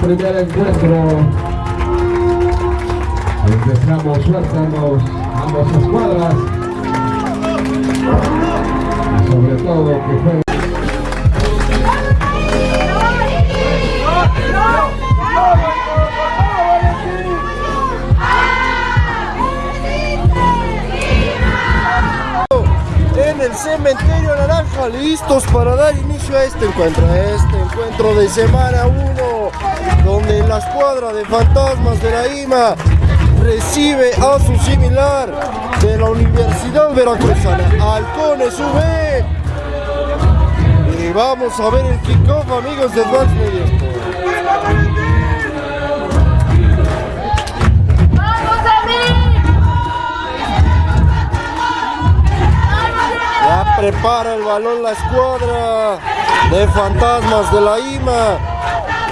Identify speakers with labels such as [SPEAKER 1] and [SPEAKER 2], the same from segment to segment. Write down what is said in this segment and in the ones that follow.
[SPEAKER 1] primer encuentro. Suerte a ambos, ambas escuadras y sobre todo que
[SPEAKER 2] el cementerio naranja listos para dar inicio a este encuentro a este encuentro de semana 1 donde la escuadra de fantasmas de la IMA recibe a su similar de la Universidad Veracruzana Halcones UV y vamos a ver el kickoff amigos de Advance Media prepara el balón la escuadra de fantasmas de la IMA.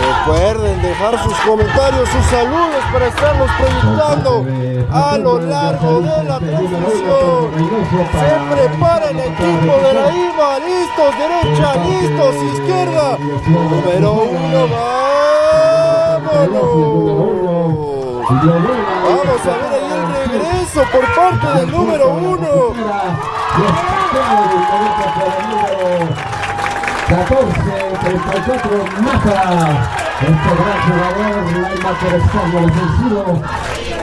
[SPEAKER 2] Recuerden dejar sus comentarios, sus saludos para estarlos proyectando a lo largo de la transmisión. Se prepara el equipo de la IMA, listos, derecha, listos, izquierda. Número uno, vámonos. Vamos a ver ahí el regreso por parte del número uno.
[SPEAKER 1] 14, 34, mata este gran jugador, Corresponde al ofensivo,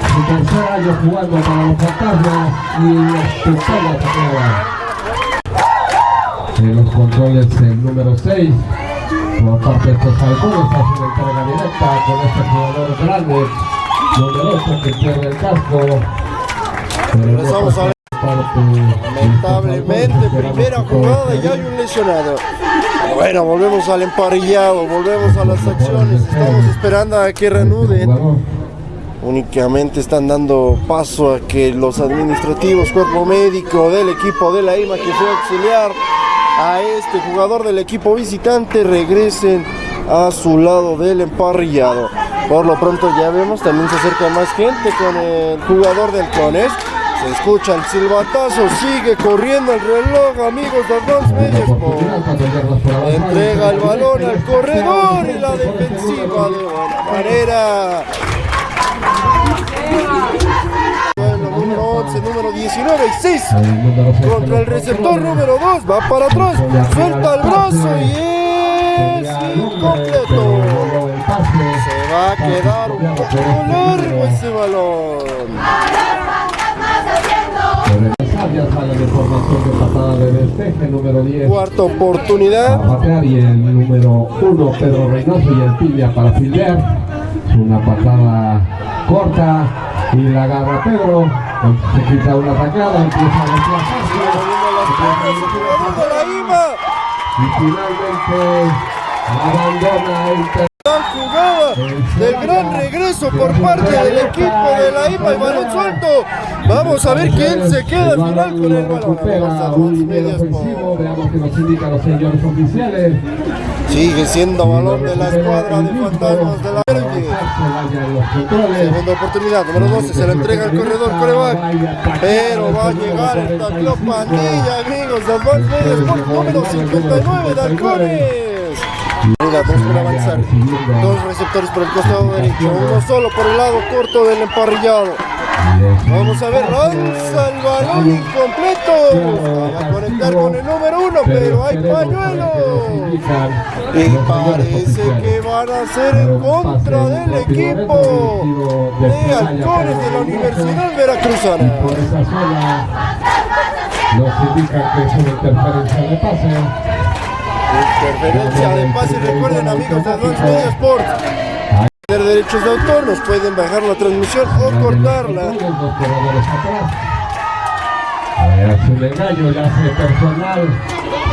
[SPEAKER 1] su tercer año jugando para los fantasmas y pistolas En los controles el número 6, por parte de estos halcones, hace una entrega directa con este jugador grande, numeroso que pierde el casco. Pero
[SPEAKER 2] Lamentablemente, primera jugada y hay un lesionado. Bueno, volvemos al emparrillado, volvemos a las acciones. Estamos esperando a que reanuden. Únicamente están dando paso a que los administrativos, cuerpo médico del equipo de la IMA que fue auxiliar a este jugador del equipo visitante regresen a su lado del emparrillado. Por lo pronto ya vemos, también se acerca más gente con el jugador del Cones. Se escucha el silbatazo, sigue corriendo el reloj, amigos de Media Sport. Entrega el balón al corredor y la defensiva de buena manera. Número 11, número 19 y 6 contra el receptor número 2. Va para atrás, suelta el brazo y es incompleto. Se va a quedar un poco largo ese balón. Cuarta oportunidad.
[SPEAKER 1] A batear y el número 1, Pedro Reynoso y el tibia para fildear. Una patada corta y la agarra Pedro. Se quita una atacada, empieza a y finalmente abandona el
[SPEAKER 2] Gran jugada del gran regreso por parte del equipo de la IMA y balón suelto. Vamos a ver quién se queda al final con el balón. Sigue siendo balón de la escuadra de fantasmas de la. Segunda oportunidad, número 12, se la entrega al corredor coreback. Pero va a llegar el tacleo pandilla, amigos, de Advance Media Sport número 59 de Halcones. Mira, dos por avanzar. Dos receptores por el costado derecho, uno solo por el lado corto del emparrillado. Vamos a ver, lanza el balón incompleto. Va a conectar con el número uno, pero hay pañuelo. Y parece que van a ser en contra del equipo de halcones de la Universidad Veracruzana.
[SPEAKER 1] Indican que es una interferencia de pase.
[SPEAKER 2] Interferencia de pase, recuerden amigos de Advance Media Sport. Tener derechos de autor, nos pueden bajar la transmisión o cortarla.
[SPEAKER 1] Engaño, le hace personal.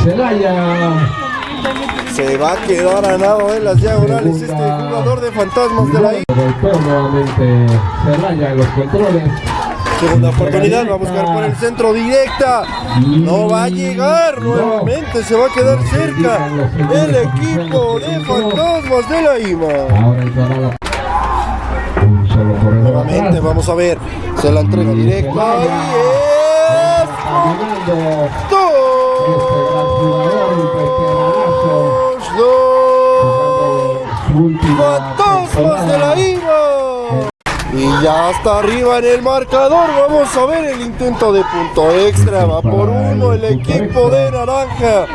[SPEAKER 1] Celaya.
[SPEAKER 2] Se va a quedar a nado en las diagonales este jugador de fantasmas de la I.
[SPEAKER 1] Golpeó nuevamente Celaya en los controles.
[SPEAKER 2] Segunda oportunidad, va a buscar por el centro directa. No va a llegar nuevamente, se va a quedar cerca el equipo de fantasmas de la IMA. Nuevamente vamos a ver. Se la entrega directa. y es. Fantasmas de la
[SPEAKER 1] temporada.
[SPEAKER 2] Ya está arriba en el marcador. Vamos a ver el intento de punto extra. Va por uno el equipo de naranja.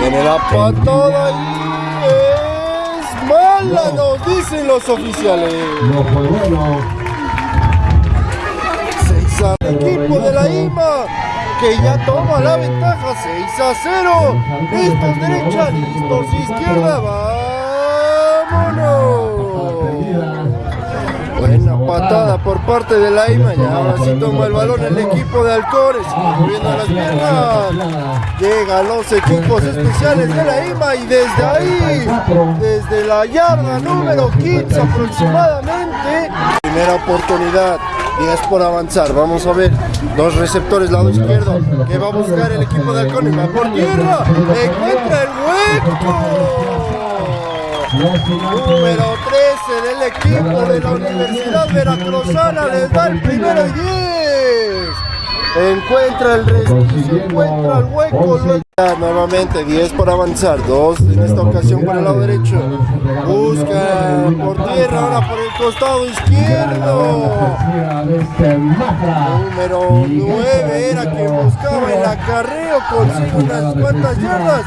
[SPEAKER 2] Viene la patada y es mala, nos dicen los oficiales.
[SPEAKER 1] No fue bueno.
[SPEAKER 2] 6 a equipo de la IMA que ya toma la ventaja 6 a 0. Listos derecha, listos izquierda. Vámonos. Patada por parte de la IMA. Y ahora sí toma el balón el equipo de Alcores. Moviendo las piernas. Llegan los equipos especiales de la IMA y desde ahí, desde la yarda número 15 aproximadamente, primera oportunidad, 10 por avanzar, vamos a ver, dos receptores lado izquierdo, que va a buscar el equipo de Halcones, va por tierra, encuentra el hueco. Número 13 del equipo de la Universidad Veracruzana les da el primero y 10. Encuentra el resquicio, encuentra el hueco. luego- Nuevamente 10 por avanzar, 2 en esta ocasión por el lado derecho. Busca por tierra, ahora por el costado izquierdo. Número 9 era quien buscaba el acarreo, consigue unas cuantas yardas.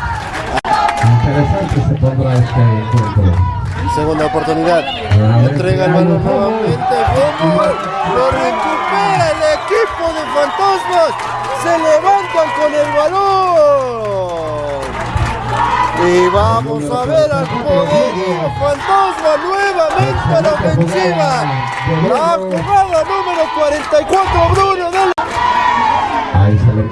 [SPEAKER 1] Interesante se pondrá este encuentro.
[SPEAKER 2] Segunda oportunidad. Entrega el balón nuevamente. Fútbol. Lo recupera el equipo de fantasmas. Se levantan con el balón. Y vamos a ver al poderío fantasma nuevamente a la ofensiva. La jugada número 44, Bruno
[SPEAKER 1] Ahí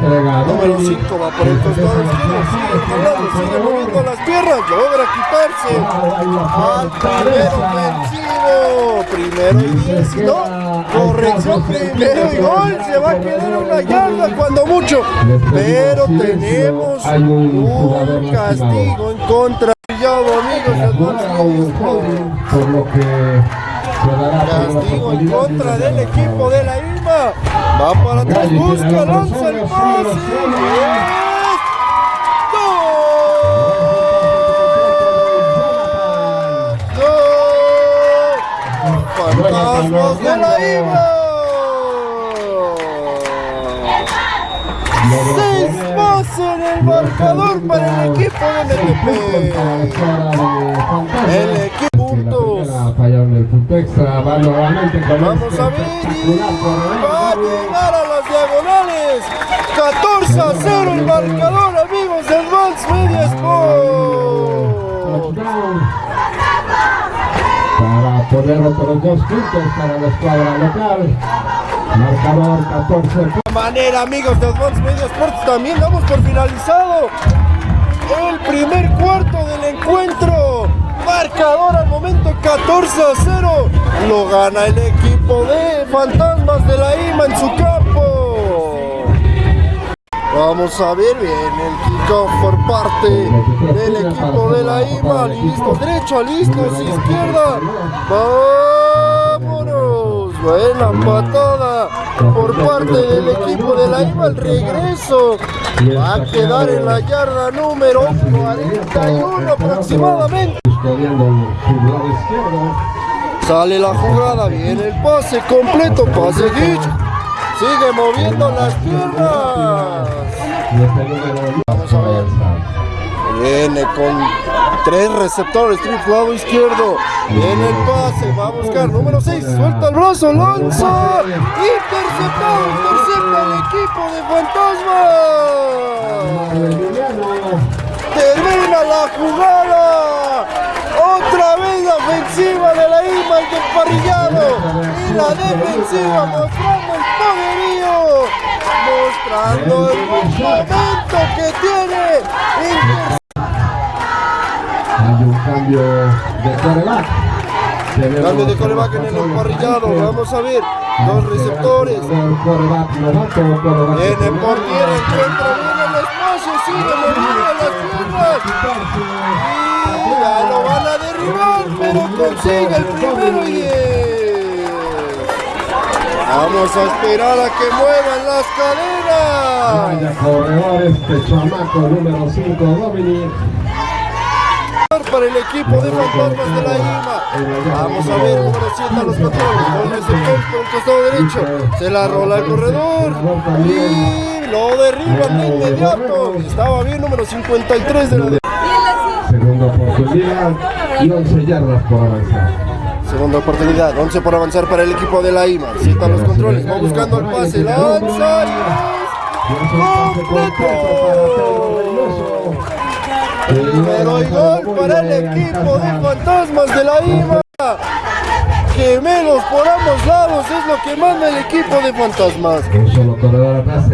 [SPEAKER 2] Número
[SPEAKER 1] Dominic.
[SPEAKER 2] 5 va por el costado. izquierdo, sigue sigue moviendo las piernas, logra quitarse. Al primer ofensivo. Primero y 10, no, corrección, primero y gol, se va a quedar una yarda cuando mucho. Pero tenemos un castigo en contra. Brillado, amigos,
[SPEAKER 1] por lo que
[SPEAKER 2] Castigo en contra
[SPEAKER 1] de
[SPEAKER 2] del equipo de la Va para atrás, busca, lanza el pase. ¡Gol! ¡Gol! ¡Fantasmas de la IMA! Seis más en el marcador para el equipo de MTP. El equipo puntos.
[SPEAKER 1] Fallaron el punto extra, va nuevamente con
[SPEAKER 2] Vamos
[SPEAKER 1] este
[SPEAKER 2] a ver y va a llegar a las diagonales. 14 a 0 el marcador, amigos del Advance Media Sport.
[SPEAKER 1] Para poner otros dos puntos para la escuadra local. Marcador 14
[SPEAKER 2] De manera, amigos de Advance Media Sports, también damos por finalizado el primer cuarto del encuentro. Marcador al momento 14 a 0. Lo gana el equipo de Fantasmas de la IMA en su campo. Vamos a ver bien el kickoff por parte del equipo de la IMA. Listos derecha, listos izquierda. Vámonos. Buena patada por parte del equipo de la IMA. El regreso va a quedar en la yarda número 41 aproximadamente. Sale la jugada, viene el pase completo, pase Gitch. Sigue moviendo las piernas. Vamos a ver. Viene con tres receptores, lado izquierdo. Viene el pase, va a buscar número 6, suelta el brazo, lanza. Interceptado, intercepta el equipo de fantasmas. Termina la jugada. La ofensiva de la IMA y del parrillado. Y la defensiva mostrando el poderío. Mostrando el momento que tiene.
[SPEAKER 1] Hay un cambio de coreback.
[SPEAKER 2] Cambio de coreback en el emparrillado. Vamos a ver. Dos receptores. Viene por tierra, encuentra bien el espacio, sigue moviendo las piernas. Pero consigue el primero y diez. Vamos a esperar a que muevan las cadenas.
[SPEAKER 1] Vaya corredor este chamaco número 5, Dominic.
[SPEAKER 2] Para el equipo de fantasmas de la IMA. Vamos a ver, número 7 a los controles. Con ese el costado derecho. Se la rola el corredor. Y lo derriban de inmediato. Estaba bien, número 53 de la
[SPEAKER 1] Segunda oportunidad y 11 yardas por avanzar.
[SPEAKER 2] Segunda oportunidad, 11 por avanzar para el equipo de la IMA. Sienta los controles, va buscando el pase, lanza y completo. Primero y gol para el equipo de fantasmas de la IMA. Gemelos por ambos lados es lo que manda el equipo de fantasmas.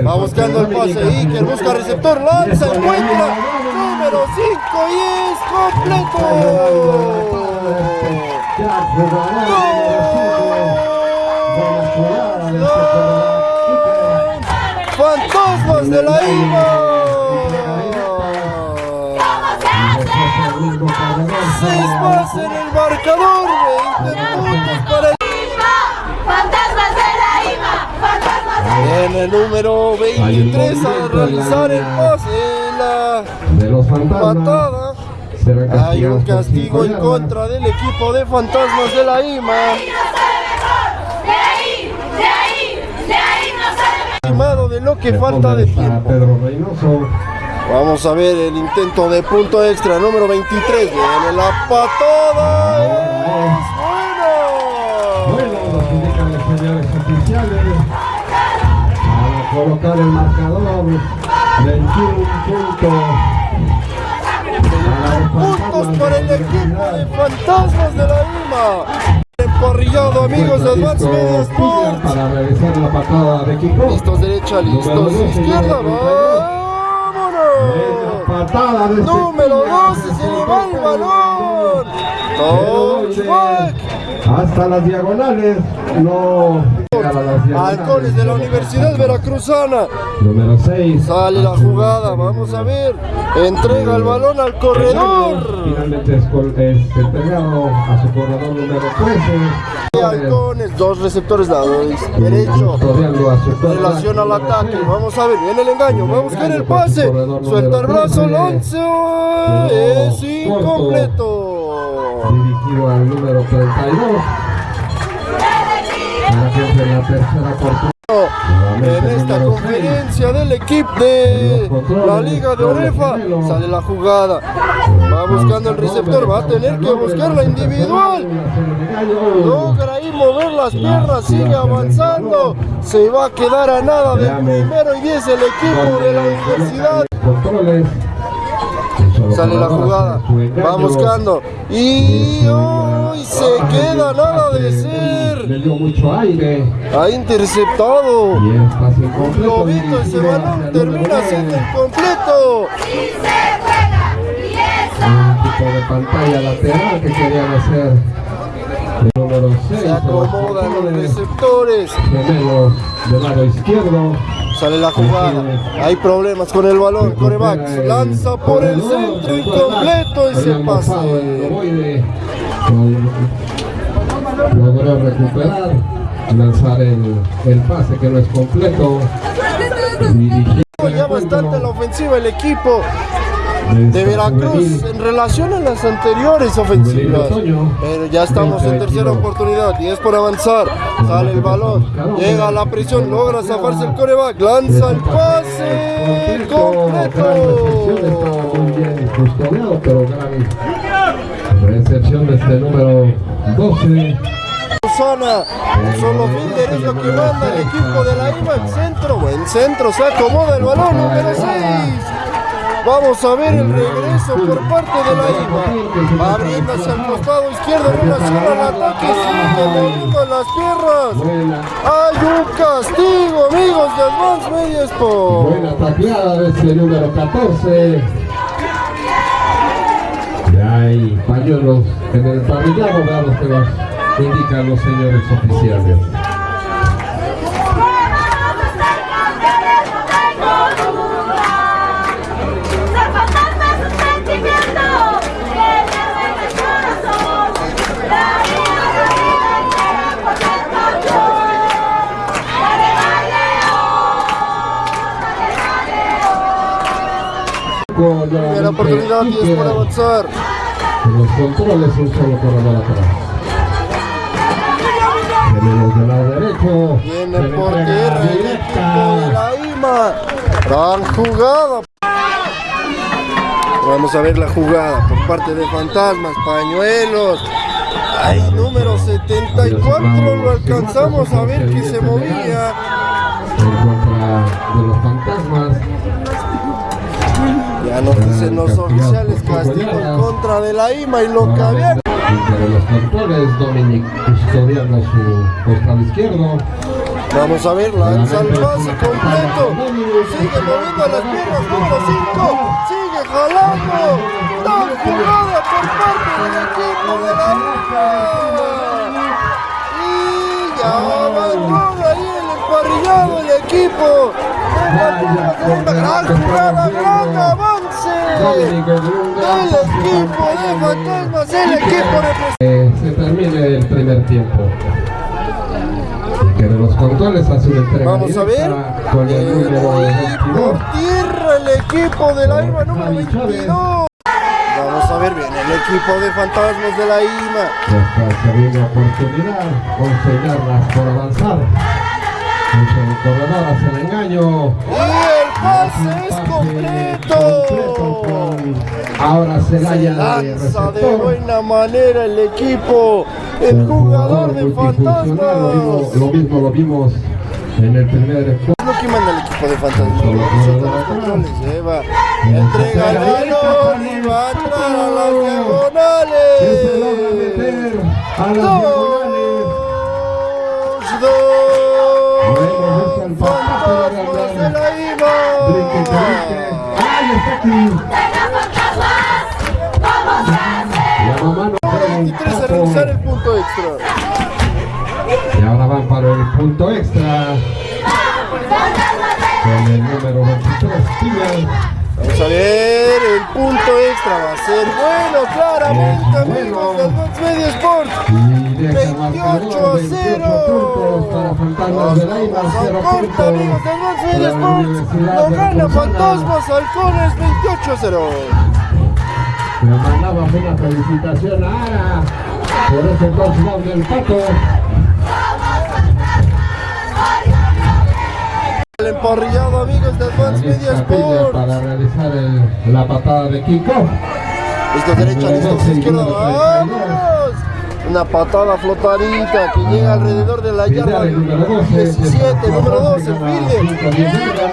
[SPEAKER 2] Va buscando el pase, Iker busca receptor, lanza, encuentra. Número 5 y es completo. Fantasmas de la IMA. Seis más en el marcador, En el número 23 a realizar el pase en la
[SPEAKER 1] De los
[SPEAKER 2] patada. Hay un castigo en contra del equipo de fantasmas de la IMA.
[SPEAKER 3] ¡De ahí! ¡De ahí! ¡De ahí no sale
[SPEAKER 2] Estimado de lo que falta de tiempo. Vamos a ver el intento de punto extra, número 23. Viene la patada.
[SPEAKER 1] Colocar el marcador. 21 puntos.
[SPEAKER 2] Puntos para el equipo de fantasmas de la IMA. Emparrillado, amigos de Advance Media Sports.
[SPEAKER 1] Para realizar la patada de kickoff.
[SPEAKER 2] Listos derecha, listos izquierda. ¡Vámonos!
[SPEAKER 1] Patada de
[SPEAKER 2] Número
[SPEAKER 1] Cepilla.
[SPEAKER 2] 12 se le va el balón. Touchback.
[SPEAKER 1] Hasta las diagonales. No.
[SPEAKER 2] Halcones de la Universidad Veracruzana.
[SPEAKER 1] Número 6.
[SPEAKER 2] Sale la jugada, vamos a ver. Entrega el balón al corredor.
[SPEAKER 1] Finalmente es, es entregado a su corredor número 13.
[SPEAKER 2] Y Halcones, dos receptores lado derecho. Relación al ataque, vamos a ver, viene el engaño, va a buscar el pase, suelta el brazo, lanza, es incompleto.
[SPEAKER 1] Dirigido al número 32. Para que entre la tercera oportunidad.
[SPEAKER 2] En esta conferencia del equipo de la Liga de Orefa sale la jugada, va buscando el receptor, va a tener que buscar la individual. Logra ahí mover las piernas, sigue avanzando. Se va a quedar a nada del primero y 10 el equipo de la universidad. Sale la jugada, va buscando y hoy se queda nada de
[SPEAKER 1] Le
[SPEAKER 2] ser. Ha interceptado. Globito, ese balón termina siendo incompleto.
[SPEAKER 1] tipo de pantalla lateral que querían hacer. El número 6.
[SPEAKER 2] Se acomodan los receptores.
[SPEAKER 1] Gemelos del lado izquierdo.
[SPEAKER 2] Sale la jugada. Hay problemas con el balón. Coreback lanza por el centro. Incompleto
[SPEAKER 1] el
[SPEAKER 2] pase.
[SPEAKER 1] ovoide. Logró recuperar. Lanzar el, el pase que no es completo.
[SPEAKER 2] Ya bastante la ofensiva el equipo de Veracruz en relación a las anteriores ofensivas. Pero ya estamos en tercera oportunidad y es por avanzar. Sale el balón, llega a la presión, logra zafarse el coreback, lanza el pase completo.
[SPEAKER 1] Recepción de este número 12.
[SPEAKER 2] Susana, solo fielder es lo que manda el equipo de la IMA en centro, buen centro, se acomoda el balón número 6. Vamos a ver el regreso por parte de la IMA. Va abriendo hacia el costado izquierdo en relación al ataque, sigue moviendo las piernas. Hay un castigo, amigos de Advance Media
[SPEAKER 1] buena tacleada de este número 14. Y hay pañuelos en el parrillado, veamos que nos indican los señores oficiales.
[SPEAKER 3] La
[SPEAKER 2] oportunidad y es por avanzar.
[SPEAKER 1] Los controles un solo corredor atrás. Tenemos del lado derecho.
[SPEAKER 2] Viene por tierra de la IMA. Gran jugada. Vamos a ver la jugada por parte de Fantasmas, Pañuelos. Ahí número 74 lo alcanzamos a ver que se movía.
[SPEAKER 1] En contra de los fantasmas.
[SPEAKER 2] Ya nos dicen los oficiales castigo en contra de la IMA y lo que había.
[SPEAKER 1] Entre los controles, Dominic custodiando su costado izquierdo.
[SPEAKER 2] Vamos a ver, lanza el pase completo. Sigue moviendo las piernas, número 5. Sigue jalando. Gran jugada por parte del equipo de la IMA. Y ya abandona ahí el emparrillado el equipo. Lima. Gran jugada, de fantasmas, el equipo de
[SPEAKER 1] Eh, se termine el primer tiempo. De los controles hace una entrega
[SPEAKER 2] Vamos a ver.
[SPEAKER 1] con el
[SPEAKER 2] Eh,
[SPEAKER 1] número 22.
[SPEAKER 2] por tierra el equipo de la IMA número 22. Vamos a ver bien el equipo de fantasmas de la IMA.
[SPEAKER 1] Nuestra segunda oportunidad, 11 yardas por avanzar. Corredor hace el engaño.
[SPEAKER 2] El pase es completo.
[SPEAKER 1] Ahora se
[SPEAKER 2] Se
[SPEAKER 1] de
[SPEAKER 2] lanza de buena manera el equipo, el jugador de
[SPEAKER 1] multifuncional, Lo mismo,
[SPEAKER 2] fantasmas.
[SPEAKER 1] lo mismo lo vimos en el primer
[SPEAKER 2] lo que manda el equipo de fantasmas.
[SPEAKER 1] Solo
[SPEAKER 2] Vamos a
[SPEAKER 1] jugador
[SPEAKER 2] los
[SPEAKER 1] atrás.
[SPEAKER 2] controles, lleva, entrega el balón y va a entrar a las
[SPEAKER 1] a diagonales. Brinque, que brinque. ¡Ay, está aquí! Un
[SPEAKER 2] 23 a realizar el punto extra.
[SPEAKER 1] Y ahora van para el punto extra. Con el número 23, Piña.
[SPEAKER 2] Vamos a ver, el punto extra va a ser bueno, claramente, amigos Media Sports.
[SPEAKER 1] Y deja
[SPEAKER 2] 28 a
[SPEAKER 1] marcador
[SPEAKER 2] 0.
[SPEAKER 1] 28 puntos para Fantasmas de
[SPEAKER 2] Vamos
[SPEAKER 1] 0
[SPEAKER 2] a
[SPEAKER 1] puntos.
[SPEAKER 2] corta, amigos
[SPEAKER 1] para la
[SPEAKER 2] Sports. Lo
[SPEAKER 1] de
[SPEAKER 2] gana. Fantasmas Halcones 28 a 0.
[SPEAKER 1] Le mandamos una felicitación a Ara por ese touchdown del Pato.
[SPEAKER 2] El emparrillado, amigos Box
[SPEAKER 1] Ahí
[SPEAKER 2] Media Sports.
[SPEAKER 1] para realizar el- la patada de Kiko.
[SPEAKER 2] Listo derecha, listo izquierda. Una patada flotadita que llega alrededor de la yarda
[SPEAKER 1] Fidel, número 12,
[SPEAKER 2] 17, número 12,
[SPEAKER 1] gana
[SPEAKER 2] Fidel.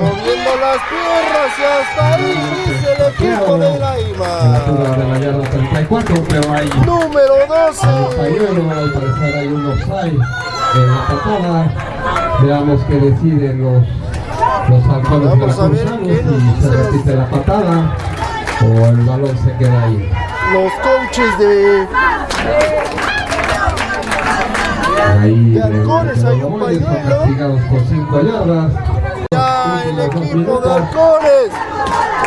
[SPEAKER 2] moviendo las piernas y hasta ahí dice el equipo de la
[SPEAKER 1] En la altura
[SPEAKER 2] IMA.
[SPEAKER 1] de la yarda 34, pero hay
[SPEAKER 2] Número 12.
[SPEAKER 1] pañuelo, al parecer hay un offside en la patada. Veamos qué deciden los, los halcones
[SPEAKER 2] Vamos a ver
[SPEAKER 1] veracruzanos,
[SPEAKER 2] qué nos
[SPEAKER 1] si se repite la patada o el balón se queda ahí.
[SPEAKER 2] Los coaches de De halcones hay un pañuelo.
[SPEAKER 1] castigados por 5 yardas.
[SPEAKER 2] ya el equipo de halcones.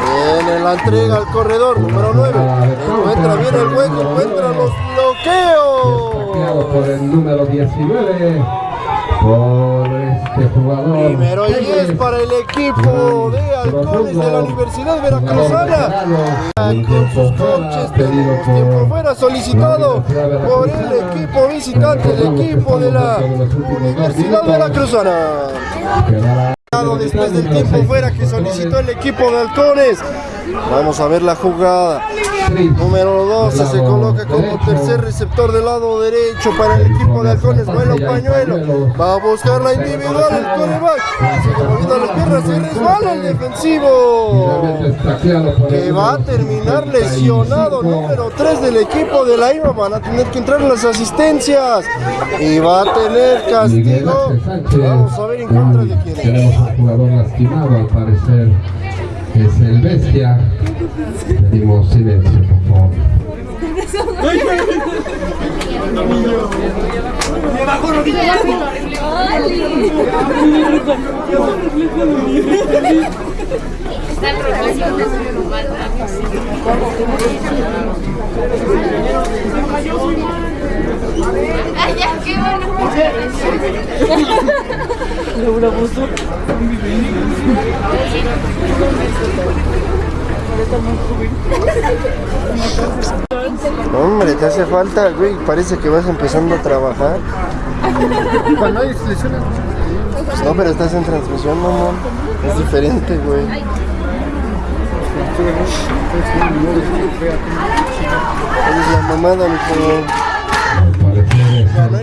[SPEAKER 2] Viene la entrega al corredor número 9. Encuentra bien el hueco, encuentra los
[SPEAKER 1] Saqueado por
[SPEAKER 2] bloqueos.
[SPEAKER 1] el número 19 por este jugador.
[SPEAKER 2] Primero 10 para el equipo de halcones de la Universidad Veracruzana. con sus coaches tenemos tiempo fuera solicitado por el equipo visitante, el equipo de la Universidad Veracruzana. Después del tiempo fuera que solicitó el equipo de halcones. Vamos a ver la jugada. Número 12 se coloca como tercer receptor del lado derecho para el equipo de halcones. Vuelo pañuelo. Va a buscar la individual el coreback. Sigue moviendo las piernas y resbala el defensivo. Que va a terminar lesionado. Número 3 del equipo de la IVA. Van a tener que entrar las asistencias. Y va a tener castigo. Vamos a ver en contra de quién es.
[SPEAKER 1] Tenemos un jugador lastimado, al parecer es el bestia. Pedimos silencio, por favor.
[SPEAKER 3] Ay, ya, qué bueno.
[SPEAKER 2] Hombre, te hace falta, güey. Parece que vas empezando a trabajar.
[SPEAKER 4] Cuando hay lesiones,
[SPEAKER 2] Pues no, pero estás en transmisión, mamón. Es diferente, güey. Esa es la mamada, mi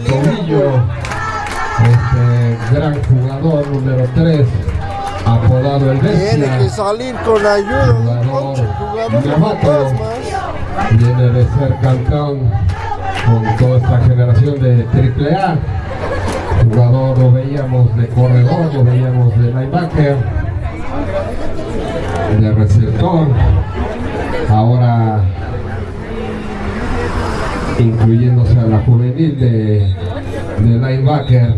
[SPEAKER 1] tobillo. Este gran jugador número 3, apodado el
[SPEAKER 2] Tiene que
[SPEAKER 1] Bestia.
[SPEAKER 2] salir con ayuda de un
[SPEAKER 1] Jugador
[SPEAKER 2] de.
[SPEAKER 1] Viene de ser campeón con toda esta generación de AAA. Jugador lo veíamos de corredor, lo veíamos de linebacker, de receptor. Ahora incluyéndose a la juvenil de, de linebacker.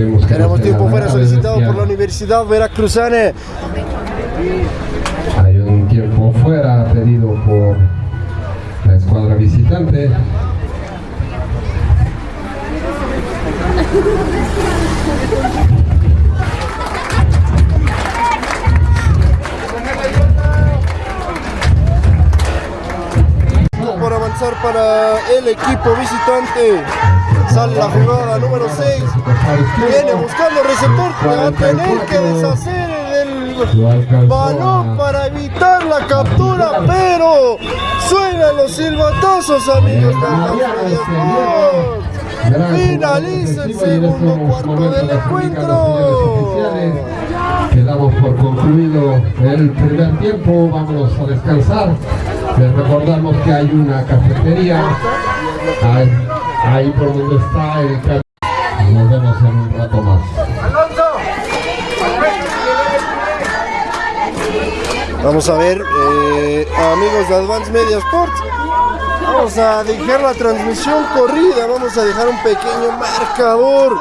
[SPEAKER 1] Esperemos que no
[SPEAKER 2] Tenemos
[SPEAKER 1] sea
[SPEAKER 2] tiempo fuera solicitado por la Universidad Veracruzana.
[SPEAKER 1] Hay un tiempo fuera pedido por la escuadra visitante.
[SPEAKER 2] por avanzar para el equipo visitante. Sale la jugada número 6. Viene buscando receptor. Va a tener que deshacer el balón para evitar la captura. Pero suenan los silbatazos, amigos. Finaliza el segundo cuarto del encuentro.
[SPEAKER 1] Quedamos por concluido el primer tiempo, vámonos a descansar. Les recordamos que hay una cafetería ahí, ahí por donde está el Nos vemos en un rato más.
[SPEAKER 2] Vamos a ver, eh, amigos de Advance Media Sports. Vamos a dejar la transmisión corrida, vamos a dejar un pequeño marcador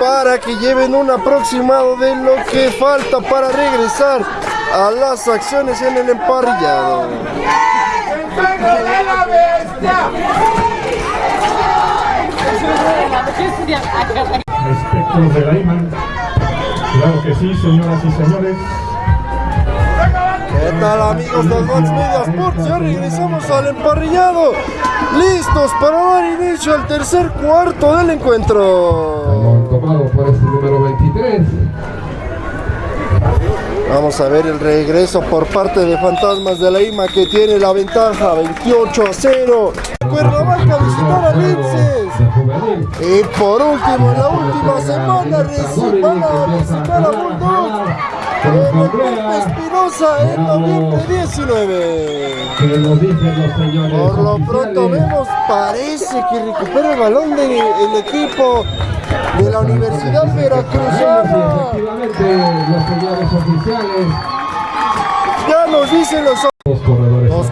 [SPEAKER 2] para que lleven un aproximado de lo que falta para regresar a las acciones en el emparrillado.
[SPEAKER 5] Espectros de la IMAN. Claro que sí, señoras y señores.
[SPEAKER 2] ¿Qué tal amigos de Advance Media Sports? Ya regresamos al emparrillado. Listos para dar inicio al tercer cuarto del encuentro.
[SPEAKER 1] Tomado por este número 23.
[SPEAKER 2] Vamos a ver el regreso por parte de Fantasmas de la IMA que tiene la ventaja 28 a 0. Cuernavaca visitar a Linces. Y por último, en la última semana recién van a visitar a Bulldogs. En el Pepe Espinosa en noviembre 19.
[SPEAKER 1] Que nos dicen los señores
[SPEAKER 2] Por lo pronto vemos, parece que recupera el balón del equipo de la Universidad Veracruzana.
[SPEAKER 1] Efectivamente, los señores oficiales,
[SPEAKER 2] Ya nos dicen los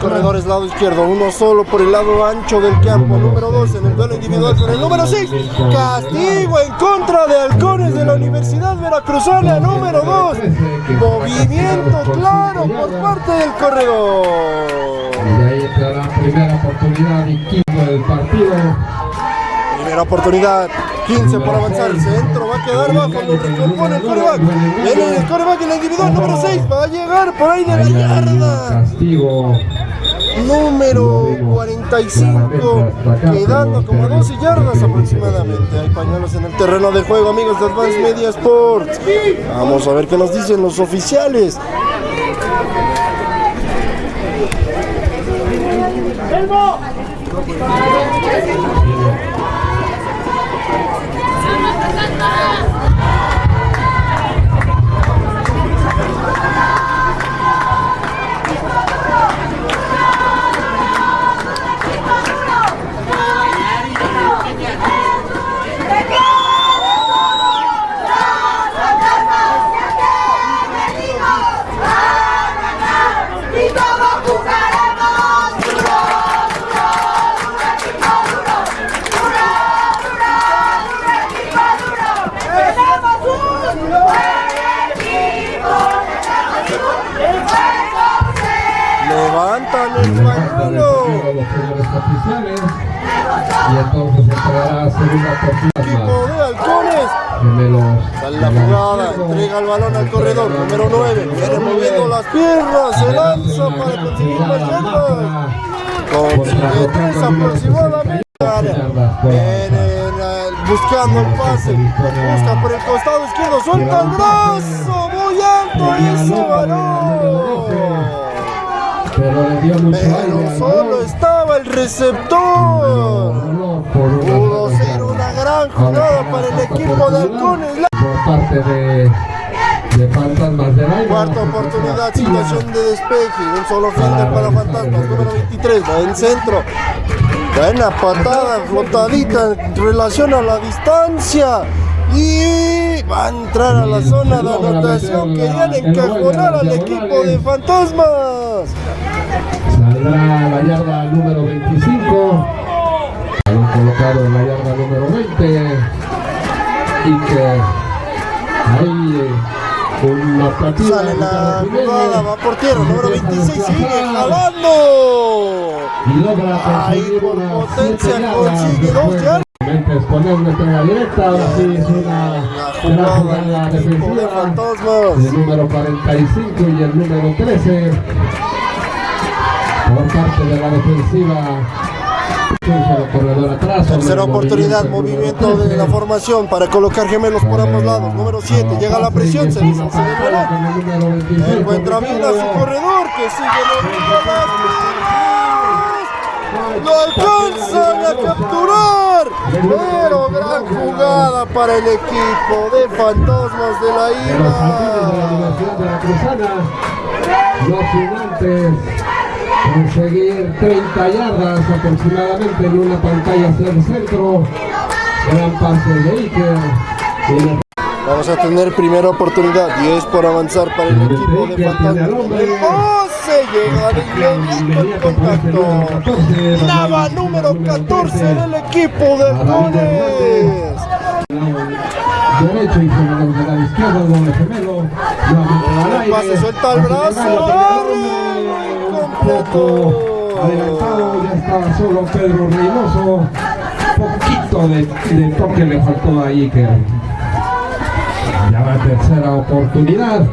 [SPEAKER 1] corredores.
[SPEAKER 2] Lado izquierdo, uno solo por el lado ancho del campo, número 2 en el duelo individual con el número 6. Castigo en contra de Halcones de la Universidad Veracruzana, número 2. Movimiento claro por parte del corredor.
[SPEAKER 1] Y ahí entra la primera oportunidad y quinto del partido.
[SPEAKER 2] Primera oportunidad, 15 por avanzar, el centro va a quedar bajo, lo recompone el coreback. Viene el coreback en la individual, número 6, va a llegar por ahí de la yarda.
[SPEAKER 1] castigo.
[SPEAKER 2] Número 45, quedando como a 12 yardas aproximadamente. Hay pañuelos en el terreno de juego, amigos de Advance Media Sports. Vamos a ver qué nos dicen los oficiales.
[SPEAKER 3] Y
[SPEAKER 1] oficiales. Y entonces entrará segunda oportunidad
[SPEAKER 2] Equipo
[SPEAKER 1] más.
[SPEAKER 2] de halcones
[SPEAKER 1] gemelos.
[SPEAKER 2] Sale la jugada, entrega el balón al corredor, número 9. Viene moviendo las piernas, se lanza para conseguir más yardas. Consigue tres aproximadamente. Eh, buscando el pase. Busca por el costado izquierdo. Suelta el brazo. Muy alto ese balón.
[SPEAKER 1] Pero le dio mucho aire
[SPEAKER 2] Pero
[SPEAKER 1] al
[SPEAKER 2] solo estaba el receptor. Pudo ser una gran jugada para el equipo de Halcones.
[SPEAKER 1] Por parte de, de Fantasmas del Aire.
[SPEAKER 2] Cuarta oportunidad, situación de despeje. Un solo fielder para Fantasmas, número 23. Va en centro. Buena patada, flotadita en relación a la distancia. Y va a entrar a la zona de anotación. Querían encajonar al equipo de Fantasmas.
[SPEAKER 1] Saldrá la yarda número 25. Balón colocado en la yarda número 20. Y que ahí una partida.
[SPEAKER 2] Sale la jugada, va por tierra, número 26, sigue jalando.
[SPEAKER 1] Y logra
[SPEAKER 2] Ahí por potencia consigue dos yardas.
[SPEAKER 1] exponer una entrega directa. Ahora sí es una
[SPEAKER 2] Equipo de
[SPEAKER 1] defensiva.
[SPEAKER 2] Fantasmas.
[SPEAKER 1] El número 45 y el número 13. Por parte de la defensiva. Corredor atrás.
[SPEAKER 2] Tercera oportunidad,
[SPEAKER 1] movimiento
[SPEAKER 2] de la
[SPEAKER 1] 13.
[SPEAKER 2] formación para colocar gemelos por ambos lados. Número 7, llega la presión, se dice Encuentra bien a su corredor que sigue. Lo alcanzan a capturar. Pero gran jugada para el equipo de Fantasmas de la
[SPEAKER 1] de los gigantes conseguir 30 yardas aproximadamente en una pantalla hacia el centro, gran pase de Iker,
[SPEAKER 2] Vamos a tener primera oportunidad y es por avanzar para el equipo de Fantasmas. El pase llega de inmediato el contacto. Nava número 14 del equipo de
[SPEAKER 1] aire,
[SPEAKER 2] pase suelta el brazo,
[SPEAKER 1] poco adelantado, ya estaba solo Pedro Reynoso, poquito de, de toque le faltó a Iker. Va tercera oportunidad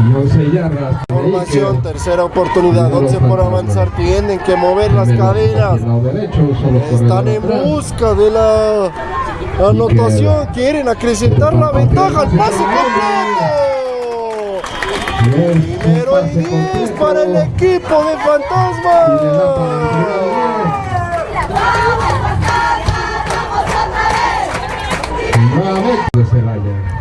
[SPEAKER 1] y 11 yardas.
[SPEAKER 2] Formación, tercera oportunidad, 11 por avanzar, tienen que mover las cadenas. Están en busca de la anotación, quieren acrecentar la ventaja, el pase completo. Primero y
[SPEAKER 1] pase
[SPEAKER 2] 10
[SPEAKER 1] completo.
[SPEAKER 2] para el equipo de
[SPEAKER 1] diez. Nuevamente.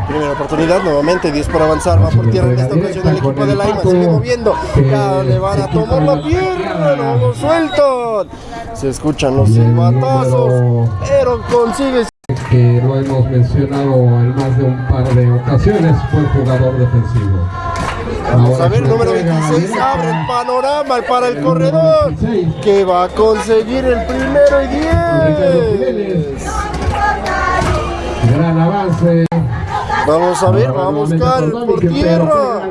[SPEAKER 2] Primera oportunidad, nuevamente 10 por avanzar, va por tierra en esta ocasión el equipo de la IMA, sigue moviendo, ya le van a tomar la pierna, no lo sueltan, se escuchan los silbatazos, pero consigue
[SPEAKER 1] que lo hemos mencionado en más de un par de ocasiones, fue el jugador defensivo.
[SPEAKER 2] Vamos a ver, número
[SPEAKER 1] entrega
[SPEAKER 2] 26
[SPEAKER 1] directa.
[SPEAKER 2] abre el panorama para el corredor,
[SPEAKER 1] número 26.
[SPEAKER 2] que va a conseguir el primero y
[SPEAKER 1] Ricardo
[SPEAKER 2] 10.
[SPEAKER 1] Jiménez. Gran avance.
[SPEAKER 2] Vamos a ver, va a buscar por tierra.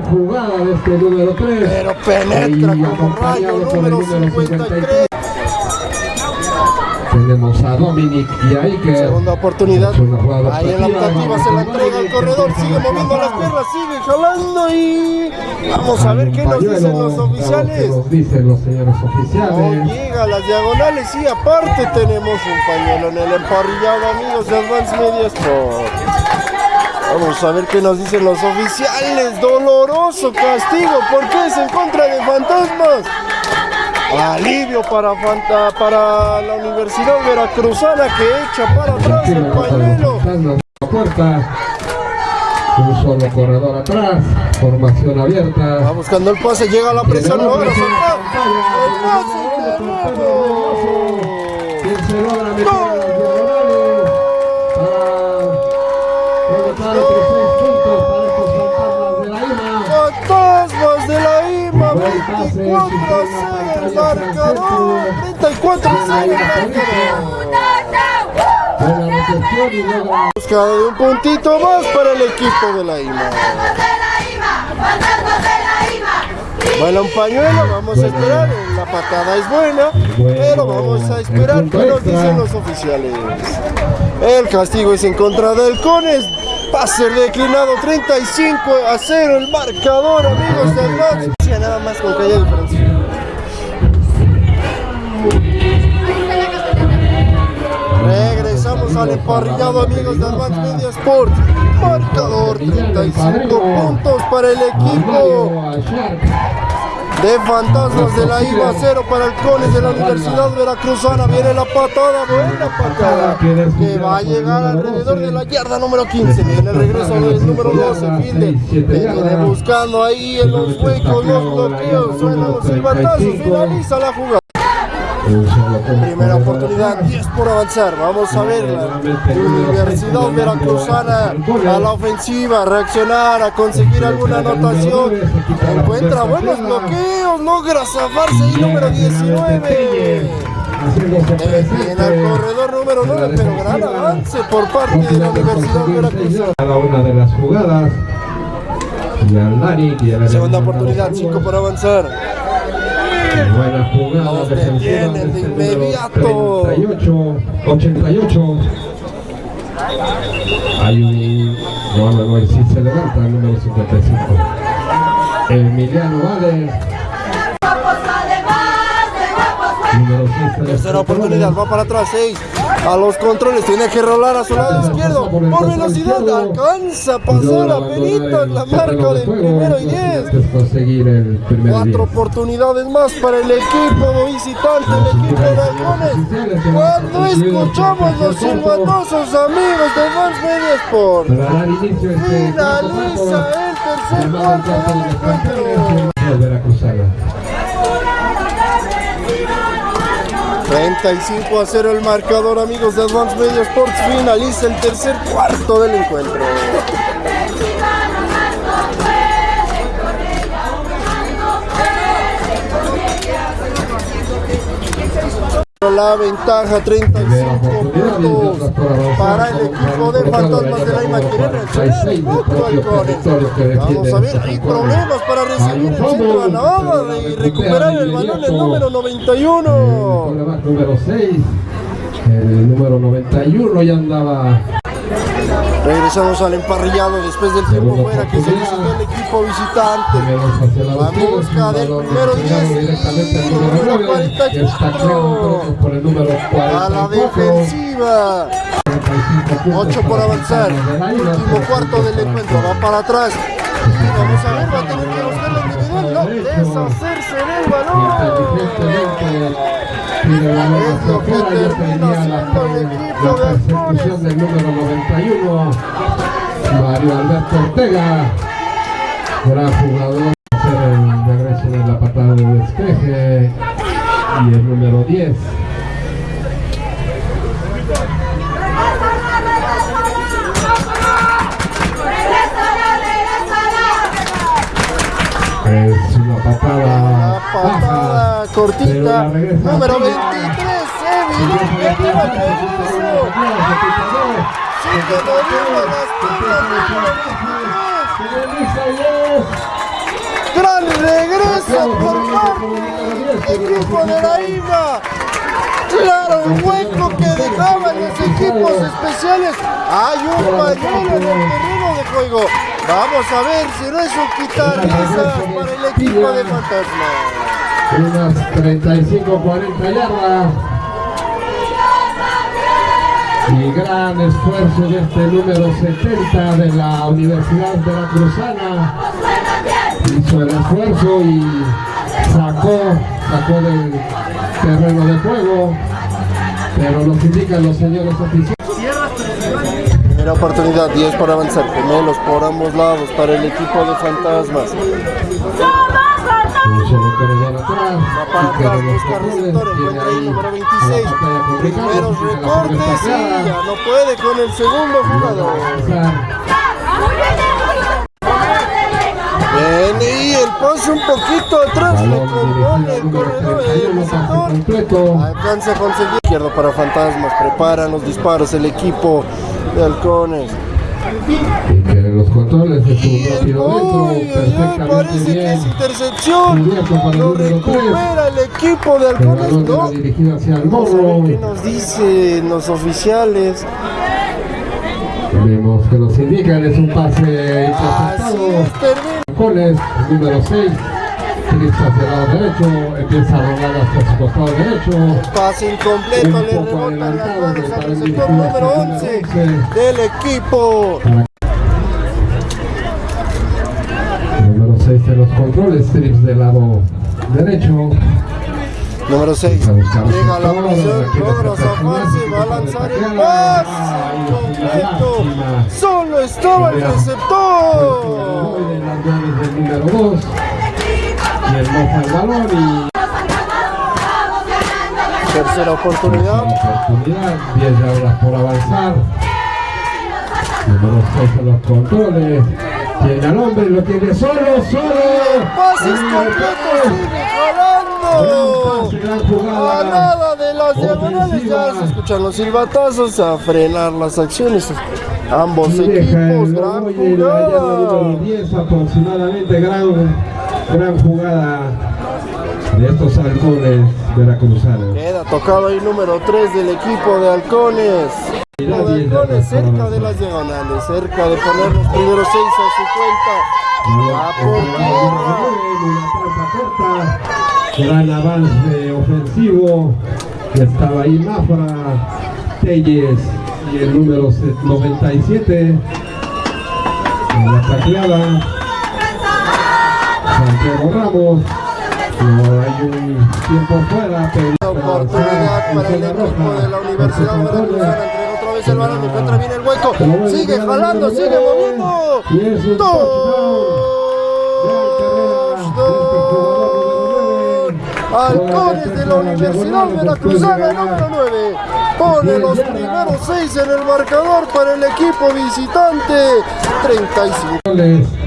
[SPEAKER 1] este número 3.
[SPEAKER 2] Pero penetra como rayo, número 53.
[SPEAKER 1] Tenemos a Dominic y a Iker.
[SPEAKER 2] Segunda oportunidad. Ahí en la
[SPEAKER 1] optativa,
[SPEAKER 2] se la entrega al corredor. Sigue moviendo las piernas, sigue jalando y. Vamos a ver qué nos dicen los oficiales.
[SPEAKER 1] ¿Qué nos dicen los señores
[SPEAKER 2] No
[SPEAKER 1] oficiales?
[SPEAKER 2] llega a las diagonales y aparte tenemos un pañuelo en el emparrillado, amigos de Advance Media Sport. Vamos a ver qué nos dicen los oficiales. Doloroso castigo. ¿Por qué es en contra de fantasmas? Alivio para, Fanta, para la Universidad Veracruzana que echa para atrás el pañuelo.
[SPEAKER 1] La puerta. Un solo corredor atrás. Formación
[SPEAKER 2] Va
[SPEAKER 1] abierta.
[SPEAKER 2] buscando el pase, llega la presión, logra soltar. El pase de nuevo. 24 a 0 el marcador. 34 a 0 el marcador. Busca de un puntito más para el equipo de la IMA. Baila un pañuelo, vamos a esperar. La patada es buena, pero vamos a esperar qué nos dicen los oficiales. El castigo es en contra del Cones. Pase declinado 35 a 0 el marcador, amigos del match. Que emparrillado, amigos de Advance Media Sports. Marcador 35 puntos para el equipo de Fantasmas de la IVA, 0 para el Cones de la Universidad Veracruzana. Viene la patada, buena patada, que va a llegar alrededor de la yarda número 15. Viene el regreso del número 12, Finde. Viene buscando ahí en los huecos, los bloqueos, suenan los silbatazos, finaliza la jugada. Primera oportunidad, 10 por avanzar. Vamos a ver la Universidad Veracruzana a la ofensiva, reaccionar, a conseguir alguna anotación. Encuentra buenos bloqueos, logra zafarse ahí número 19. Viene al corredor número 9, pero gran avance por parte de la Universidad Veracruzana.
[SPEAKER 1] Cada una de las jugadas. Y y a
[SPEAKER 2] Segunda oportunidad, 5 por avanzar.
[SPEAKER 1] Buena jugada defensiva
[SPEAKER 2] detienen de
[SPEAKER 1] número
[SPEAKER 2] inmediato.
[SPEAKER 1] 38, 88. Hay un. No, no, no, sí se levanta el número 55. Emiliano Vale.
[SPEAKER 2] Tercera oportunidad, va para atrás, 6. A los controles, tiene que rolar a su lado izquierdo. Por velocidad, alcanza a pasar a Benito en la marca del primero y 10.
[SPEAKER 1] conseguir el primer
[SPEAKER 2] Cuatro
[SPEAKER 1] 10.
[SPEAKER 2] oportunidades más para el equipo visitante, el equipo de Halcones. Cuando escuchamos los silbatosos amigos de Vans Media Sport, finaliza el tercer cuarto del encuentro. 35 a 0 el marcador, amigos de Advance Media Sports. Finaliza el tercer cuarto del encuentro. La ventaja 35 puntos para el equipo de Fantasmas de la Ima. Quiere reaccionar poco Halcones. Vamos a ver, hay problemas para recibir el centro Navarra y recuperar el balón el número 91.
[SPEAKER 1] Coreback número 6. El número 91 ya andaba.
[SPEAKER 2] Regresamos al emparrillado después del tiempo fuera que se visitó el equipo visitante.
[SPEAKER 1] La
[SPEAKER 2] busca del
[SPEAKER 1] balón
[SPEAKER 2] primero
[SPEAKER 1] destinado
[SPEAKER 2] 10,
[SPEAKER 1] directamente al
[SPEAKER 2] número
[SPEAKER 1] número 9,
[SPEAKER 2] 44. A la
[SPEAKER 1] 44.
[SPEAKER 2] defensiva. 8 por avanzar. Último cuarto del encuentro. Va para atrás. Y vamos a ver, va a tener que buscar la individual. No, deshacerse del balón.
[SPEAKER 1] La bola hacia afuera, ya tenía la, la persecución del número 91, Mario Alberto Ortega, gran jugador, hacer el regreso de la patada de despeje y el número 10.
[SPEAKER 2] Número
[SPEAKER 1] arriba.
[SPEAKER 2] 23. Evidente. Lleva el regreso. Sigue moviendo las piernas. Número 23. Gran regreso por parte del equipo de la IVA. Claro, el hueco que dejaban los equipos especiales. Hay un pañuelo en el terreno de juego. Vamos a ver si no es un quitar para el equipo de Fantasma.
[SPEAKER 1] Unas 35-40 yardas. Y gran esfuerzo de este número 70 de la Universidad Veracruzana. Hizo el esfuerzo y sacó, sacó del terreno de juego. Pero nos indican los señores oficiales.
[SPEAKER 2] Primera oportunidad, 10 para avanzar. Gemelos por ambos lados para el equipo de Fantasmas.
[SPEAKER 1] Corredor atrás.
[SPEAKER 2] Va para atrás, busca receptor, encuentra ahí
[SPEAKER 1] ahí
[SPEAKER 2] número
[SPEAKER 1] a la
[SPEAKER 2] 26.
[SPEAKER 1] pantalla con Ricardo,
[SPEAKER 2] Primeros recortes y ya no puede con el segundo jugador. Bien, y el pase un poquito atrás, le compone el corredor, el
[SPEAKER 1] 31, pase
[SPEAKER 2] receptor. Alcanza a conseguir izquierdo para Fantasmas, preparan los disparos el equipo de Halcones.
[SPEAKER 1] Y que en los controles su
[SPEAKER 2] el
[SPEAKER 1] rápido perfectamente
[SPEAKER 2] parece que
[SPEAKER 1] bien.
[SPEAKER 2] es intercepción. Lo recupera el equipo de Halcones, ¿no?
[SPEAKER 1] hacia el morro.
[SPEAKER 2] qué nos dicen los oficiales.
[SPEAKER 1] Vemos que nos indican es un pase interceptado.
[SPEAKER 2] es.
[SPEAKER 1] Coles, número 6. Tristas hacia el lado derecho, empieza a rodar hacia su costado derecho.
[SPEAKER 2] Pase incompleto,
[SPEAKER 1] Un
[SPEAKER 2] le rebota manos
[SPEAKER 1] del
[SPEAKER 2] al receptor número
[SPEAKER 1] hacia el
[SPEAKER 2] 11
[SPEAKER 1] número 11.
[SPEAKER 2] del equipo.
[SPEAKER 1] Número 6 de los controles, trips del lado derecho.
[SPEAKER 2] Número 6.
[SPEAKER 1] A buscar
[SPEAKER 2] Llega la
[SPEAKER 1] quiere
[SPEAKER 2] logra zafarse, va a lanzar el pase. Solo estaba el receptor.
[SPEAKER 1] número 2. Y el moja el balón y
[SPEAKER 2] Tercera oportunidad.
[SPEAKER 1] oportunidad. 10 yardas por avanzar. Número 6 de los controles. Tiene al hombre, lo tiene solo, solo.
[SPEAKER 2] Pases completos, sigue
[SPEAKER 1] Gran jugada.
[SPEAKER 2] A nada de las diagonales ya se escuchan los silbatazos a frenar las acciones. Ambos
[SPEAKER 1] Y
[SPEAKER 2] equipos, gran
[SPEAKER 1] en
[SPEAKER 2] jugada.
[SPEAKER 1] 10 aproximadamente. Gran, gran jugada de estos halcones veracruzanos.
[SPEAKER 2] Queda tocado ahí número 3 del equipo de halcones. De
[SPEAKER 1] 10
[SPEAKER 2] halcones cerca de las diagonales, cerca de poner los primeros 6 a su cuenta. Va por tierra.
[SPEAKER 1] Gran avance ofensivo. Estaba ahí Mafra, Telles y el número 97. En la tacleada, Santiago Ramos. Hay un tiempo fuera, pero
[SPEAKER 2] Oportunidad para el equipo de la Universidad Veracruzana. Entrega otra vez el balón, encuentra bien el hueco. Sigue jalando, sigue moviendo.
[SPEAKER 1] Es un
[SPEAKER 2] Halcones de la Universidad Veracruzana número 9 pone los primeros 6 en el marcador para el equipo visitante 35
[SPEAKER 1] touchdowns.
[SPEAKER 2] va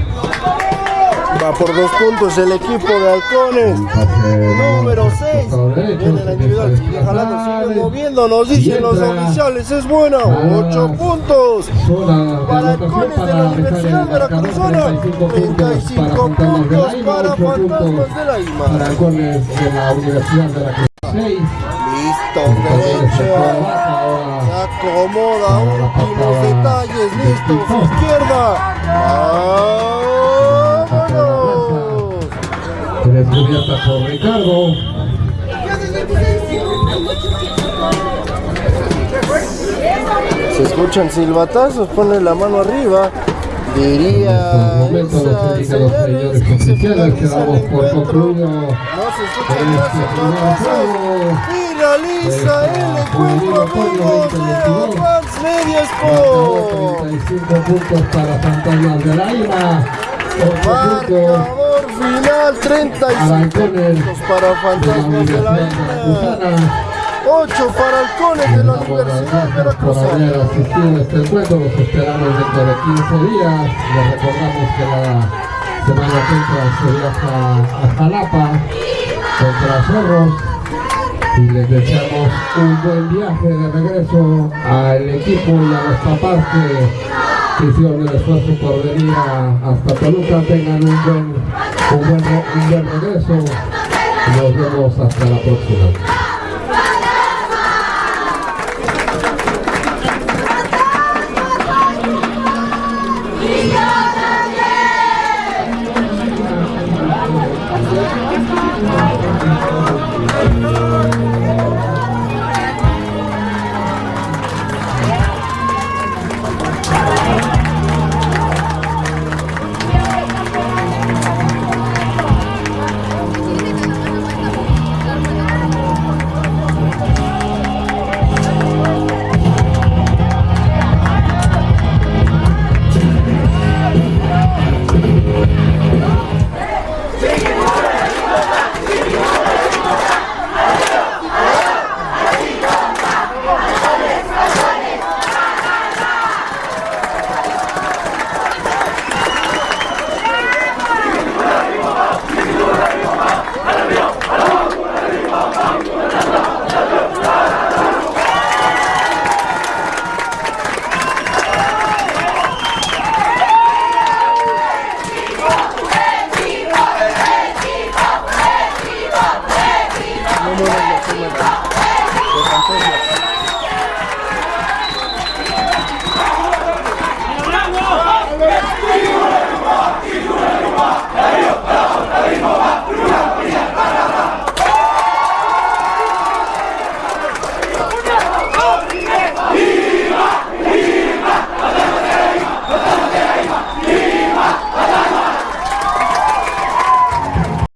[SPEAKER 2] por dos puntos el equipo de Halcones. Número 6 viene la individual sigue jalando sigue moviendo nos dicen los oficiales es buena 8 puntos para Halcones de la Universidad Veracruzana. 35 puntos para Fantasmas de la IMA
[SPEAKER 1] Para halcones de la Universidad de la Cruz 6.
[SPEAKER 2] Listos, derecha. Se acomoda, últimos detalles, listos, izquierda.
[SPEAKER 1] Descubierta por Ricardo.
[SPEAKER 2] Se escuchan silbatazos, pone la mano arriba. Diría
[SPEAKER 1] En estos momentos
[SPEAKER 2] esa
[SPEAKER 1] nos indican los
[SPEAKER 2] señales
[SPEAKER 1] señores
[SPEAKER 2] que se
[SPEAKER 1] oficiales que
[SPEAKER 2] finaliza el
[SPEAKER 1] damos por
[SPEAKER 2] encuentro.
[SPEAKER 1] concluido
[SPEAKER 2] No se escuchan
[SPEAKER 1] este.
[SPEAKER 2] Finaliza el encuentro, amigos de Media Sport.
[SPEAKER 1] 35 puntos para Fantasmas de la IMA. 8 puntos
[SPEAKER 2] final 35
[SPEAKER 1] Halcones
[SPEAKER 2] puntos para
[SPEAKER 1] de
[SPEAKER 2] Fantasmas de la Isla.
[SPEAKER 1] Veracruzana.
[SPEAKER 2] 8 para Halcones de la Universidad
[SPEAKER 1] Gracias por haber
[SPEAKER 2] Veracruzana.
[SPEAKER 1] asistido a este encuentro, los esperamos dentro de 15 días. Les recordamos que la semana que entra se viaja a Jalapa contra Zorros y les deseamos un buen viaje de regreso al equipo y a nuestra parte que hicieron el esfuerzo por venir hasta Toluca. Tengan un buen, un buen, un buen regreso nos vemos hasta la próxima.